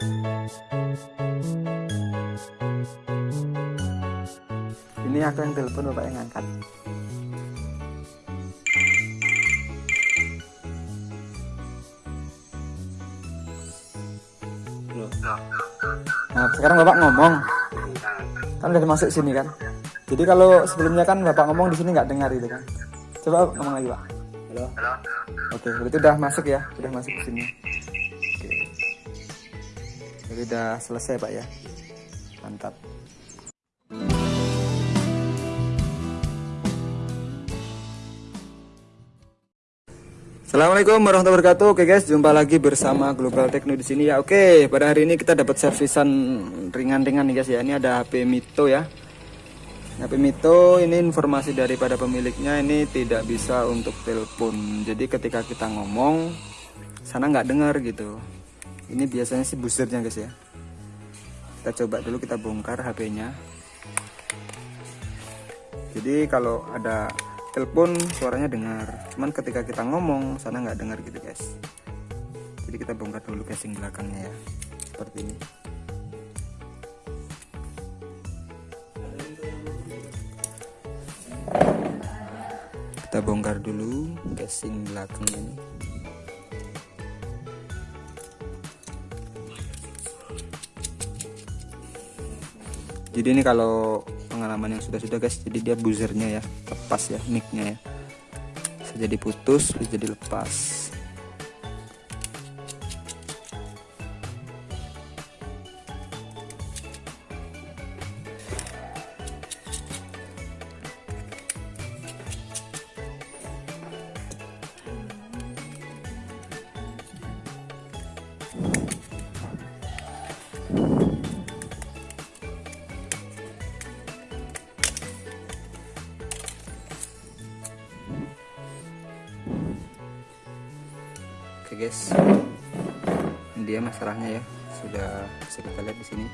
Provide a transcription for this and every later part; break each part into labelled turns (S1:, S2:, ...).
S1: ini aku yang telepon bapak yang angkat Nah, sekarang Bapak ngomong. Kan udah masuk sini kan. Jadi kalau sebelumnya kan Bapak ngomong di sini nggak dengar gitu kan. Coba ngomong lagi, Pak.
S2: Halo.
S1: Oke, berarti udah masuk ya, udah masuk ke sini. Jadi udah selesai, Pak ya. Mantap. Assalamualaikum warahmatullahi wabarakatuh. Oke guys, jumpa lagi bersama Global Techno di sini ya. Oke, pada hari ini kita dapat servisan ringan-ringan nih guys ya. Ini ada HP Mito ya. HP Mito ini informasi daripada pemiliknya ini tidak bisa untuk telepon. Jadi ketika kita ngomong sana nggak dengar gitu. Ini biasanya sih buzzernya guys ya. Kita coba dulu kita bongkar HP-nya. Jadi kalau ada telepon suaranya dengar. Cuman ketika kita ngomong sana nggak dengar gitu guys. Jadi kita bongkar dulu casing belakangnya ya. Seperti ini. Kita bongkar dulu casing belakangnya ini jadi ini kalau pengalaman yang sudah-sudah guys jadi dia buzzernya ya lepas ya micnya ya. Bisa jadi putus bisa jadi lepas guys, ini dia masalahnya ya, sudah bisa kita lihat di sini.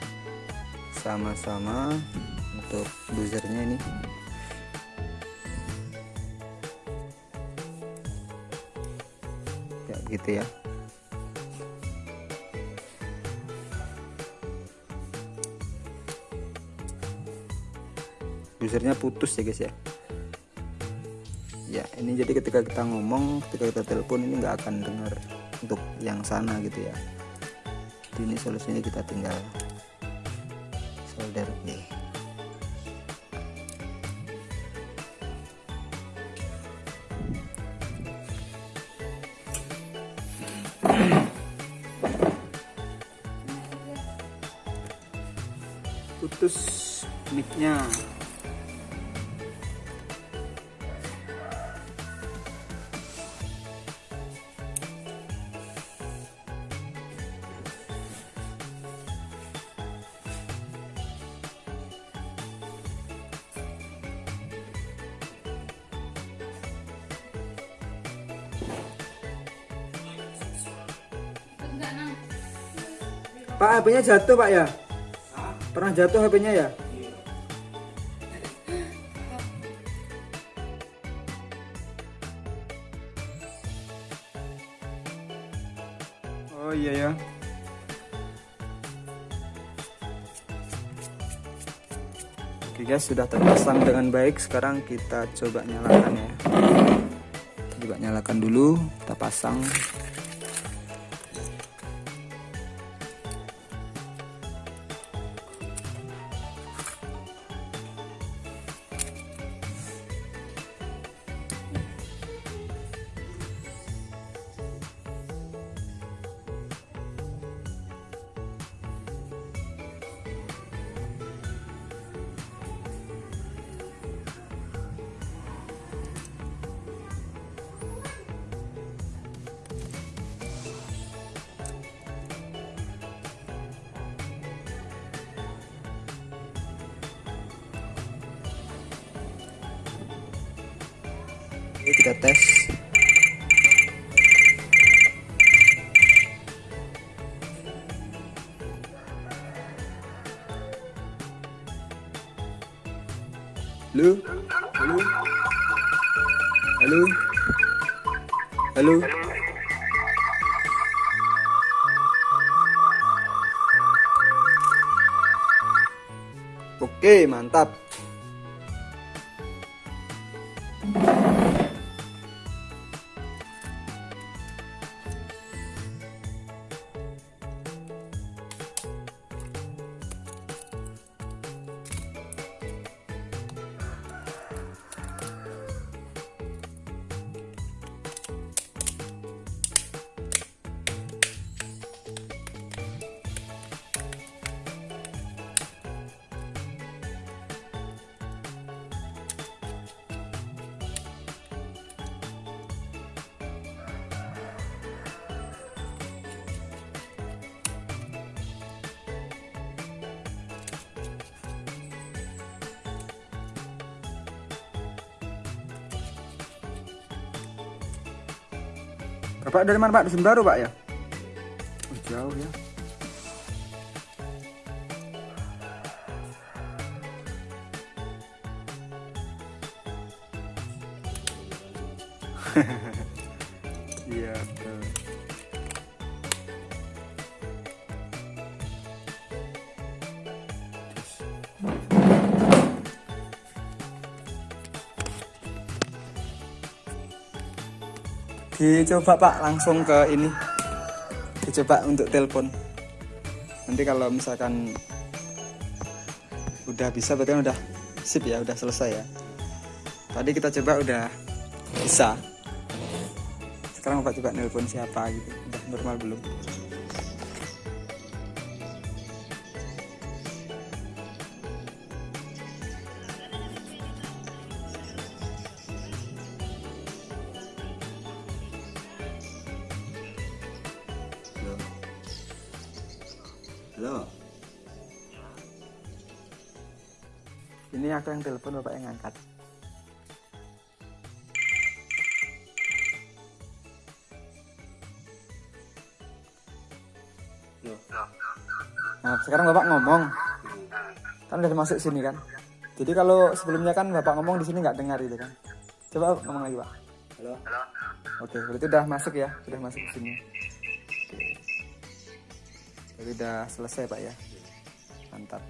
S1: Sama-sama untuk buzzernya ini. Ya gitu ya. Buzzernya putus ya guys ya ya ini jadi ketika kita ngomong ketika kita telepon ini nggak akan dengar untuk yang sana gitu ya. Jadi ini solusinya kita tinggal solder nih putus micnya Pak HP-nya jatuh Pak ya? Pernah jatuh HP-nya ya? Oh iya ya. Oke guys, sudah terpasang dengan baik. Sekarang kita coba nyalakan ya. Coba nyalakan dulu, kita pasang. Ini kita tes. Halo? Halo? Halo? Halo? Oke, mantap. Bapak dari mana Pak? Dusun Baru Pak ya? Oh, jauh ya. Iya betul. Dicoba Pak langsung ke ini. Dicoba untuk telepon. Nanti kalau misalkan udah bisa berarti kan udah sip ya, udah selesai ya. Tadi kita coba udah bisa. Sekarang Bapak coba nelpon siapa gitu. Udah normal belum?
S2: Halo.
S1: Ini aku yang telepon Bapak yang angkat. Nah, sekarang Bapak ngomong. Kan udah masuk sini kan. Jadi kalau sebelumnya kan Bapak ngomong di sini nggak dengar gitu kan. Coba ngomong lagi, Pak.
S2: Halo.
S1: Oke, berarti udah masuk ya, sudah masuk ke sini. Jadi udah selesai, Pak ya. Mantap.